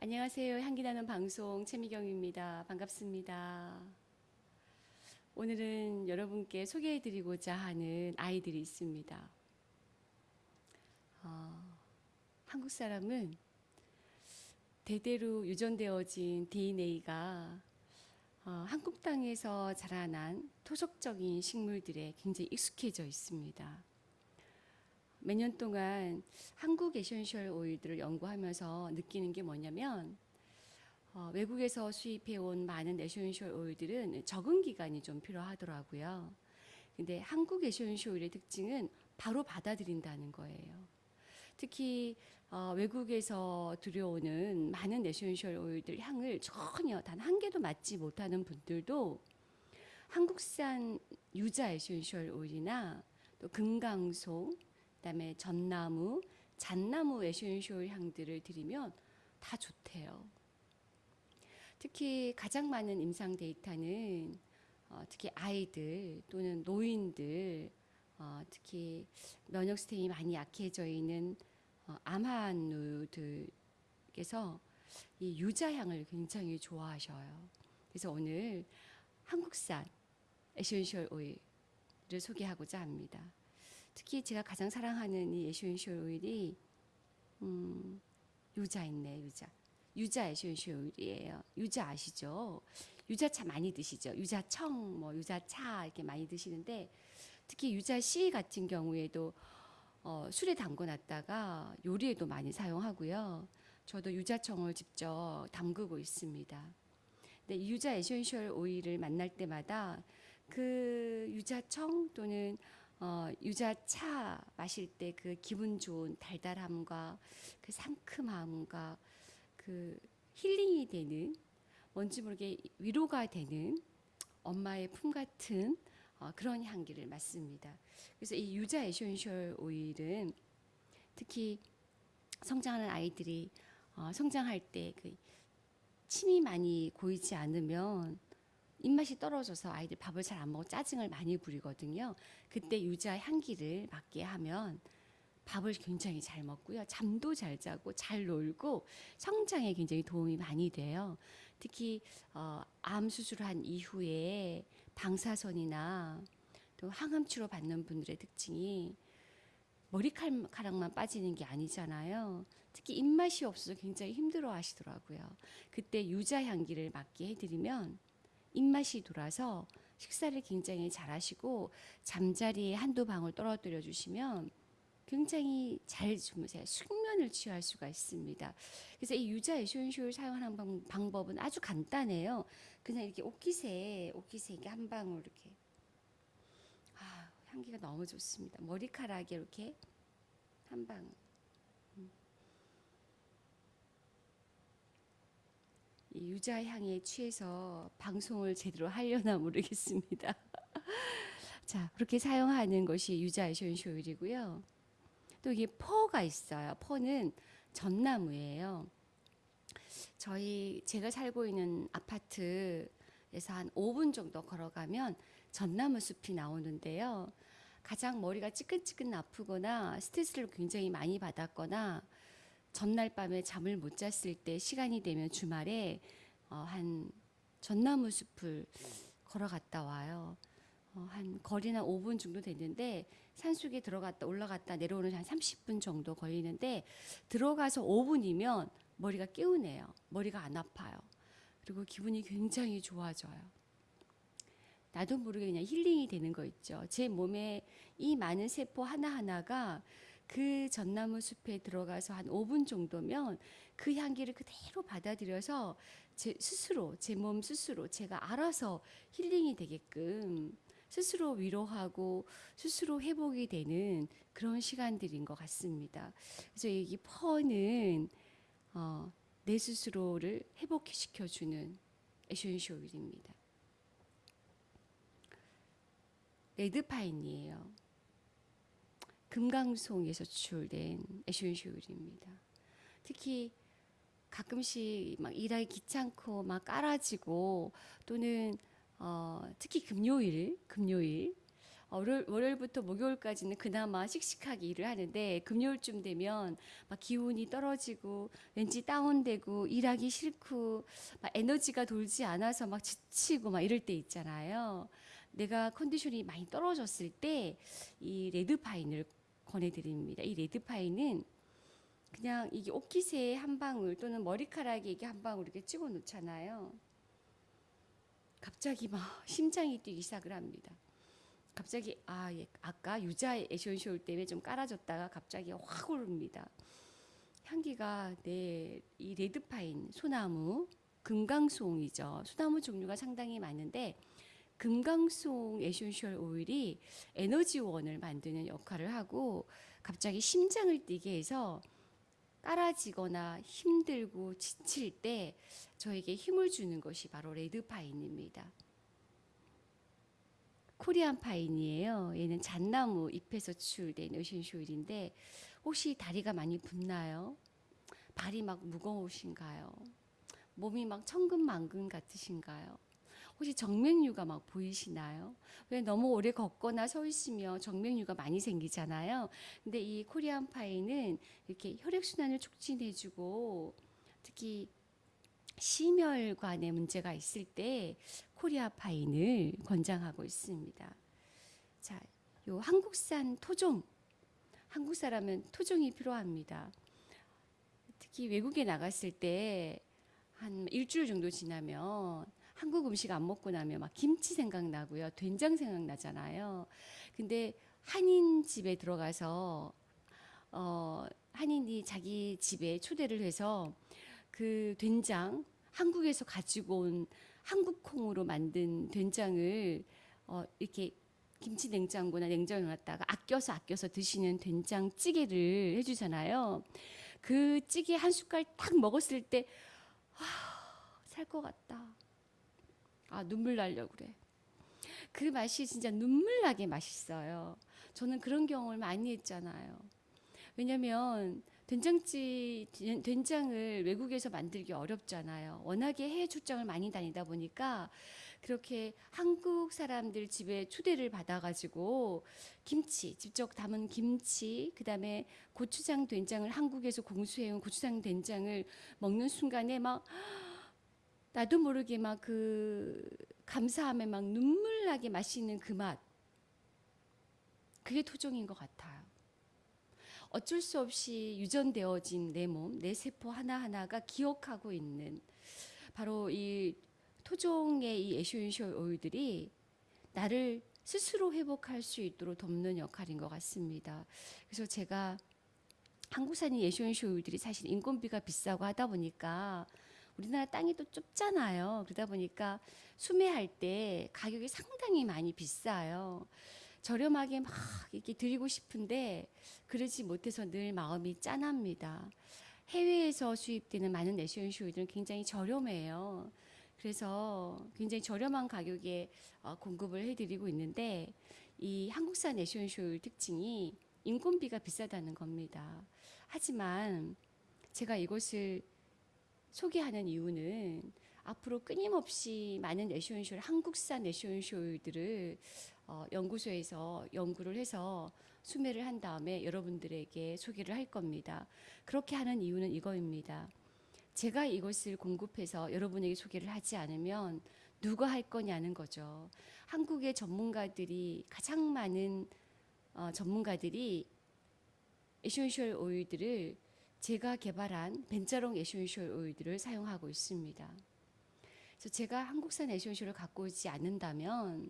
안녕하세요. 향기나는 방송 최미경입니다. 반갑습니다. 오늘은 여러분께 소개해드리고자 하는 아이들이 있습니다. 어, 한국 사람은 대대로 유전되어진 DNA가 어, 한국 땅에서 자라난 토속적인 식물들에 굉장히 익숙해져 있습니다. 몇 년 동안 한국 essential oil들을 연구하면서 느끼는 게 뭐냐면 어, 외국에서 수입해온 많은 essential oil들은 적응 기간이 좀 필요하더라고요. 근데 한국 essential oil의 특징은 바로 받아들인다는 거예요. 특히 어, 외국에서 들여오는 많은 essential oil들 향을 전혀 단 한 개도 맡지 못하는 분들도 한국산 유자 essential oil이나 또 금강송 그다음에 전나무, 잣나무 essential 향들을 들이면 다 좋대요. 특히 가장 많은 임상 데이터는 어, 특히 아이들 또는 노인들 어, 특히 면역 시스템이 많이 약해져 있는 어, 암환우들께서 이 유자향을 굉장히 좋아하셔요. 그래서 오늘 한국산 essential oil을 소개하고자 합니다. 특히 제가 가장 사랑하는 이 essential oil이 음, 유자 있네 유자 유자 essential oil이에요. 유자 아시죠? 유자차 많이 드시죠? 유자청, 뭐 유자차 이렇게 많이 드시는데 특히 유자 씨 같은 경우에도 어, 술에 담궈놨다가 요리에도 많이 사용하고요. 저도 유자청을 직접 담그고 있습니다. 근데 이 유자 essential oil을 만날 때마다 그 유자청 또는 어, 유자차 마실 때 그 기분 좋은 달달함과 그 상큼함과 그 힐링이 되는 뭔지 모르게 위로가 되는 엄마의 품 같은 어, 그런 향기를 맡습니다. 그래서 이 유자 essential oil은 특히 성장하는 아이들이 어, 성장할 때 그 침이 많이 고이지 않으면 입맛이 떨어져서 아이들 밥을 잘 안 먹고 짜증을 많이 부리거든요. 그때 유자 향기를 맡게 하면 밥을 굉장히 잘 먹고요. 잠도 잘 자고 잘 놀고 성장에 굉장히 도움이 많이 돼요. 특히 어, 암 수술한 이후에 방사선이나 또 항암 치료 받는 분들의 특징이 머리카락만 빠지는 게 아니잖아요. 특히 입맛이 없어서 굉장히 힘들어 하시더라고요. 그때 유자 향기를 맡게 해드리면 입맛이 돌아서 식사를 굉장히 잘 하시고 잠자리에 한두 방울 떨어뜨려 주시면 굉장히 잘 주무세요. 숙면을 취할 수가 있습니다. 그래서 이 유자 essential 사용하는 방, 방법은 아주 간단해요. 그냥 이렇게 옷깃에 옷깃에 이렇게 한 방울 이렇게 아 향기가 너무 좋습니다. 머리카락에 이렇게 한 방울. 음. 이 유자 향에 취해서 방송을 제대로 하려나 모르겠습니다. 자, 그렇게 사용하는 것이 유자 essential oil이고요. 또 이게 fir가 있어요. fir는 전나무예요. 저희 제가 살고 있는 아파트에서 한 5분 정도 걸어가면 전나무 숲이 나오는데요. 가장 머리가 찌끈찌끈 아프거나 스트레스를 굉장히 많이 받았거나 전날 밤에 잠을 못 잤을 때 시간이 되면 주말에 어, 한 전나무 숲을 걸어갔다 와요. 어, 한 거리는 5분 정도 됐는데 산속에 들어갔다 올라갔다 내려오는 한 30분 정도 걸리는데 들어가서 5분이면 머리가 깨우네요. 머리가 안 아파요. 그리고 기분이 굉장히 좋아져요. 나도 모르게 그냥 힐링이 되는 거 있죠. 제 몸에 이 많은 세포 하나하나가 그 전나무 숲에 들어가서 한 5분 정도면 그 향기를 그대로 받아들여서 제 스스로, 제 몸 스스로 제가 알아서 힐링이 되게끔 스스로 위로하고 스스로 회복이 되는 그런 시간들인 것 같습니다. 그래서 이 fir는 어, 내 스스로를 회복시켜주는 essential oil입니다. red pine이에요. 금강송에서 추출된 오일입니다. 특히 가끔씩 막 일하기 귀찮고 막 깔아지고 또는 어, 특히 금요일, 금요일 월요일, 월요일부터 목요일까지는 그나마 씩씩하게 일을 하는데 금요일쯤 되면 막 기운이 떨어지고 왠지 다운되고 일하기 싫고 막 에너지가 돌지 않아서 막 지치고 막 이럴 때 있잖아요. 내가 컨디션이 많이 떨어졌을 때 이 레드파인을 권해드립니다. 이 레드파인은 그냥 이게 옷깃에 한 방울 또는 머리카락에 이게 한 방울 이렇게 찍어 놓잖아요. 갑자기 막 심장이 뛰기 시작을 합니다. 갑자기 아 예, 아까 유자 essential 때문에 좀 깔아졌다가 갑자기 확 오릅니다. 향기가 네, 이 red pine 소나무 금강송이죠. 소나무 종류가 상당히 많은데 금강송 essential oil이 에너지원을 만드는 역할을 하고 갑자기 심장을 뛰게 해서 깔아지거나 힘들고 지칠 때 저에게 힘을 주는 것이 바로 레드파인입니다. 코리안 파인이에요. 얘는 잣나무 잎에서 추출된 에센쇼일인데 혹시 다리가 많이 붓나요? 발이 막 무거우신가요? 몸이 막 천근만근 같으신가요? 혹시 정맥류가 막 보이시나요? 왜 너무 오래 걷거나 서 있으면 정맥류가 많이 생기잖아요. 근데 이 코리안 파이는 이렇게 혈액 순환을 촉진해주고 특히 심혈관에 문제가 있을 때 코리아 파인을 권장하고 있습니다. 자, 요 한국산 토종 한국 사람은 토종이 필요합니다. 특히 외국에 나갔을 때 한 일주일 정도 지나면 한국 음식 안 먹고 나면 막 김치 생각나고요. 된장 생각나잖아요. 근데 한인 집에 들어가서 어 한인이 자기 집에 초대를 해서 그 된장 한국에서 가지고 온 한국 콩으로 만든 된장을 어 이렇게 김치 냉장고나 냉장고에 놨다가 아껴서 아껴서 드시는 된장찌개를 해주잖아요. 그 찌개 한 숟갈 딱 먹었을 때, 아, 살것 같다. 아, 눈물 나려고 그래. 그 맛이 진짜 눈물 나게 맛있어요. 저는 그런 경험을 많이 했잖아요. 왜냐면 된장찌 된장을 외국에서 만들기 어렵잖아요. 워낙에 해외 출장을 많이 다니다 보니까 그렇게 한국 사람들 집에 초대를 받아가지고 김치 직접 담은 김치 그다음에 고추장 된장을 한국에서 공수해온 고추장 된장을 먹는 순간에 막 나도 모르게 막 그 감사함에 막 눈물 나게 마시는 그 맛. 그게 토종인 것 같아요. 어쩔 수 없이 유전되어진 내 몸, 내 세포 하나하나가 기억하고 있는 바로 이 토종의 이 essential oil들이 나를 스스로 회복할 수 있도록 돕는 역할인 것 같습니다. 그래서 제가 essential oil들이 사실 인건비가 비싸고 하다 보니까 우리나라 땅이 또 좁잖아요. 그러다 보니까 수매할 때 가격이 상당히 많이 비싸요. 저렴하게 막 이렇게 드리고 싶은데 그러지 못해서 늘 마음이 짠합니다. 해외에서 수입되는 많은 essential oil들은 굉장히 저렴해요. 그래서 굉장히 저렴한 가격에 어, 공급을 해드리고 있는데 이 한국산 에센쇼일 특징이 인건비가 비싸다는 겁니다. 하지만 제가 이것을 소개하는 이유는 앞으로 끊임없이 많은 에센쇼일 한국산 에센쇼일들을 어, 연구소에서 연구를 해서 수매를 한 다음에 여러분들에게 소개를 할 겁니다. 그렇게 하는 이유는 이거입니다. 제가 이것을 공급해서 여러분에게 소개를 하지 않으면 누가 할 거냐는 거죠. 한국의 전문가들이 가장 많은 어, 전문가들이 essential oil들을 제가 개발한 벤자롱 essential oil들을 사용하고 있습니다. 그래서 제가 한국산 essential을 갖고 오지 않는다면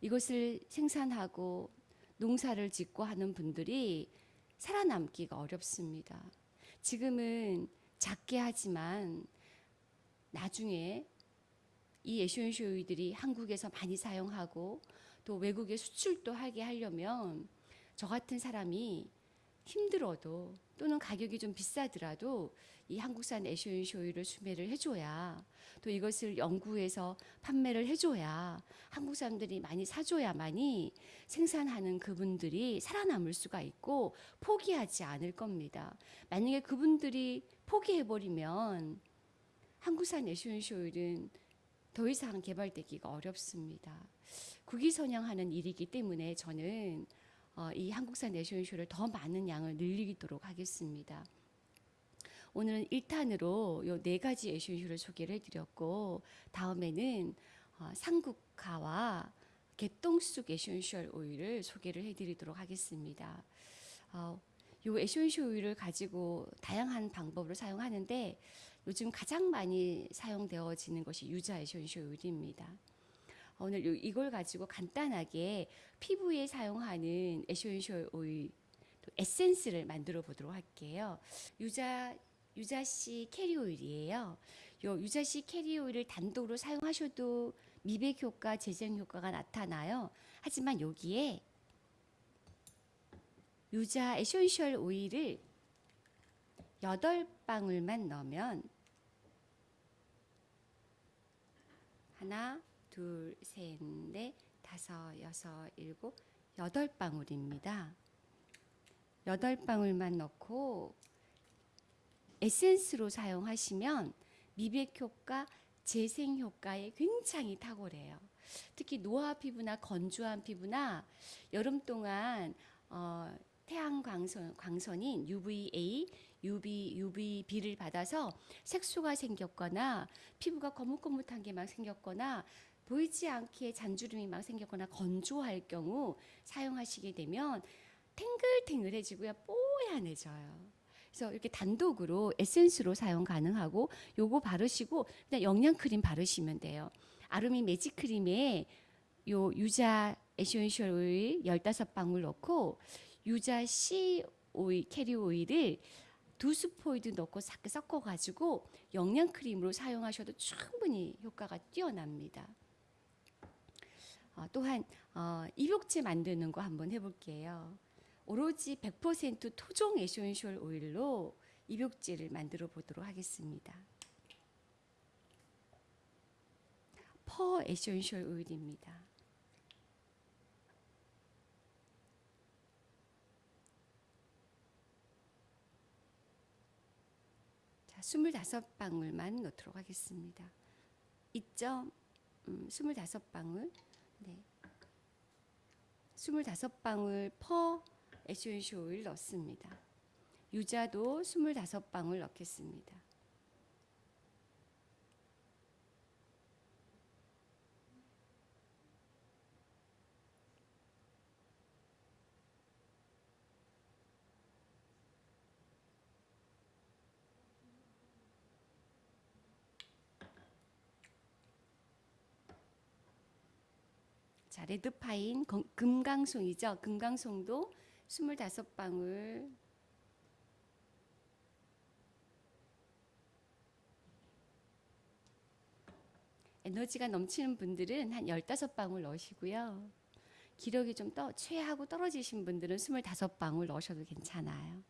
이것을 생산하고 농사를 짓고 하는 분들이 살아남기가 어렵습니다. 지금은 작게 하지만 나중에 이 essential oil들이 한국에서 많이 사용하고 또 외국에 수출도 하게 하려면 저 같은 사람이 힘들어도 또는 가격이 좀 비싸더라도 이 한국산 essential oil을 수매를 해줘야 또 이것을 연구해서 판매를 해줘야 한국 사람들이 많이 사줘야만이 생산하는 그분들이 살아남을 수가 있고 포기하지 않을 겁니다. 만약에 그분들이 포기해버리면 한국산 essential oil은 더 이상 개발되기가 어렵습니다. 국위 선양하는 일이기 때문에 저는 어, 이 한국산 essential을 더 많은 양을 늘리도록 하겠습니다. 오늘은 1탄으로 요 네 가지 essential을 소개를 해드렸고 다음에는 어, 산국화와 개똥쑥 essential oil을 소개를 해드리도록 하겠습니다. 어, 요 essential oil을 가지고 다양한 방법으로 사용하는데 요즘 가장 많이 사용되어지는 것이 유자 essential oil입니다. 오늘 요- 이걸 가지고 간단하게 피부에 사용하는 essential oil 또 에센스를 만들어 보도록 할게요. 유자 유자씨 carrier oil이에요. 요 유자씨 carrier oil을 단독으로 사용하셔도 미백 효과, 재생 효과가 나타나요. 하지만 여기에 유자 essential oil을 8방울만 넣으면 하나, 둘, 셋, 넷, 다섯, 여섯, 일곱, 여덟 방울입니다. 여덟 방울만 넣고 에센스로 사용하시면 미백 효과, 재생 효과에 굉장히 탁월해요. 특히 노화 피부나 건조한 피부나 여름 동안 어, 태양 광선, 광선인 UVA, UV, UVB를 받아서 색소가 생겼거나 피부가 거뭇거뭇한 게 막 생겼거나 보이지 않게 잔주름이 막 생겼거나 건조할 경우 사용하시게 되면 탱글탱글해지고요 뽀얀해져요. 그래서 이렇게 단독으로 에센스로 사용 가능하고 요거 바르시고 그냥 영양 크림 바르시면 돼요. 아루미 매직 크림에 요 유자 essential oil 15방울 넣고 유자씨 oil carrier oil을 두 스포이드 넣고 싹 섞어 가지고 영양 크림으로 사용하셔도 충분히 효과가 뛰어납니다. 어, 또한 어, 입욕제 만드는 거 한번 해볼게요. 오로지 100% 토종 essential oil로 입욕제를 만들어 보도록 하겠습니다. fir essential oil입니다. 자, 25방울만 넣도록 하겠습니다. 2점 음, 25방울. 네. 25방울 퍼 에센셜 오일 넣습니다. 유자도 25방울 넣겠습니다. 자, 레드파인 건- 금강송이죠. 금강송도 25방울 에너지가 넘치는 분들은 한 15방울 넣으시고요. 기력이 좀 떠, 최하고 떨어지신 분들은 25방울 넣으셔도 괜찮아요.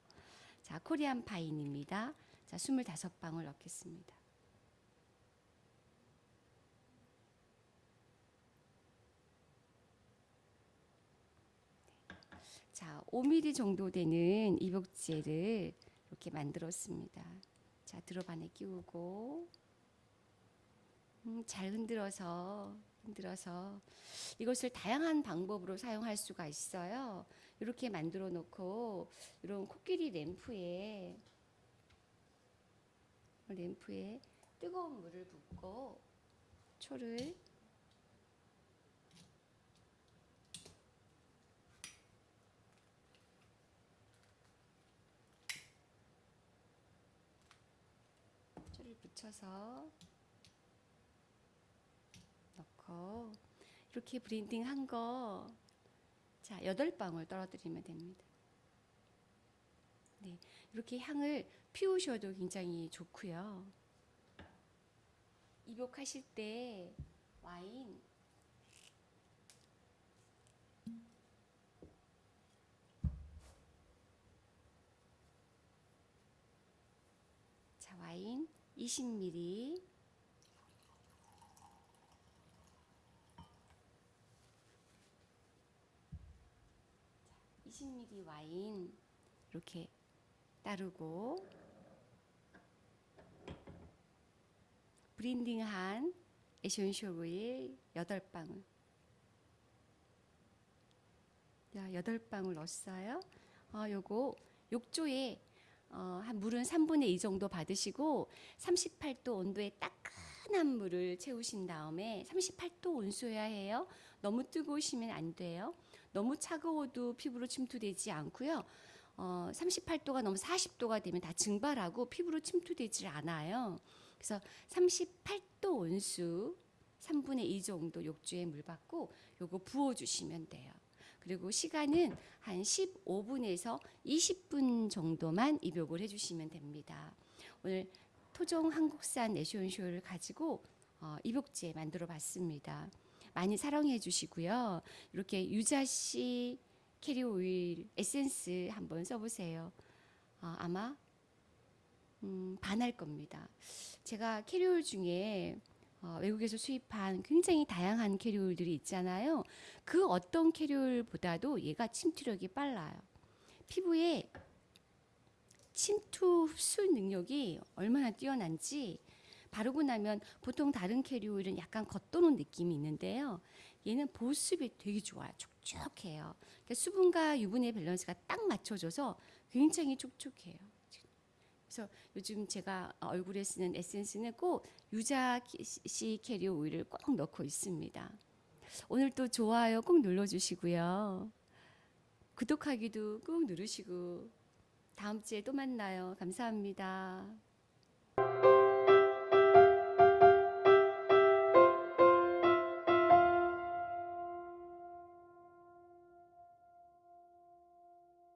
자, 코리안 파인입니다. 자, 25방울 넣겠습니다. 자, 5mm 정도 되는 이복제를 이렇게 만들었습니다. 자, 드롭 안에 끼우고 음, 잘 흔들어서 흔들어서 이것을 다양한 방법으로 사용할 수가 있어요. 이렇게 만들어 놓고 이런 코끼리 램프에 램프에 뜨거운 물을 붓고 초를 붙여서 넣고 이렇게 blending 한 거 자, 여덟 방울 떨어뜨리면 됩니다. 네. 이렇게 향을 피우셔도 굉장히 좋고요. 입욕하실 때 와인 자, 와인 20ml 20ml 와인 이렇게 따르고 브린딩한 에센셜 오일 8방울. 자, 8방울 넣었어요. 어, 요거 욕조에 어, 한 물은 3분의 2 정도 받으시고 38도 온도의 따끈한 물을 채우신 다음에 38도 온수여야 해요. 너무 뜨거우시면 안 돼요. 너무 차가워도 피부로 침투되지 않고요. 어, 38도가 넘어 40도가 되면 다 증발하고 피부로 침투되지 않아요. 그래서 38도 온수 3분의 2 정도 욕조에 물 받고 요거 부어 주시면 돼요. 그리고 시간은 한 15분에서 20분 정도만 입욕을 해주시면 됩니다. 오늘 토종 한국산 essential을 가지고 어, 입욕제 만들어 봤습니다. 많이 사랑해 주시고요. 이렇게 유자씨 carrier oil 에센스 한번 써보세요. 어, 아마 음, 반할 겁니다. 제가 carrier oil 중에 어, 외국에서 수입한 굉장히 다양한 carrier oil들이 있잖아요. 그 어떤 carrier oil보다도 얘가 침투력이 빨라요. 피부에 침투 흡수 능력이 얼마나 뛰어난지 바르고 나면 보통 다른 carrier oil은 약간 겉도는 느낌이 있는데요. 얘는 보습이 되게 좋아요. 촉촉해요. 그러니까 수분과 유분의 밸런스가 딱 맞춰져서 굉장히 촉촉해요. 그래서 요즘 제가 얼굴에 쓰는 에센스는 꼭 유자 씨 캐리어 오일을 꼭 넣고 있습니다. 오늘 또 좋아요 꼭 눌러주시고요. 구독하기도 꼭 누르시고 다음 주에 또 만나요. 감사합니다.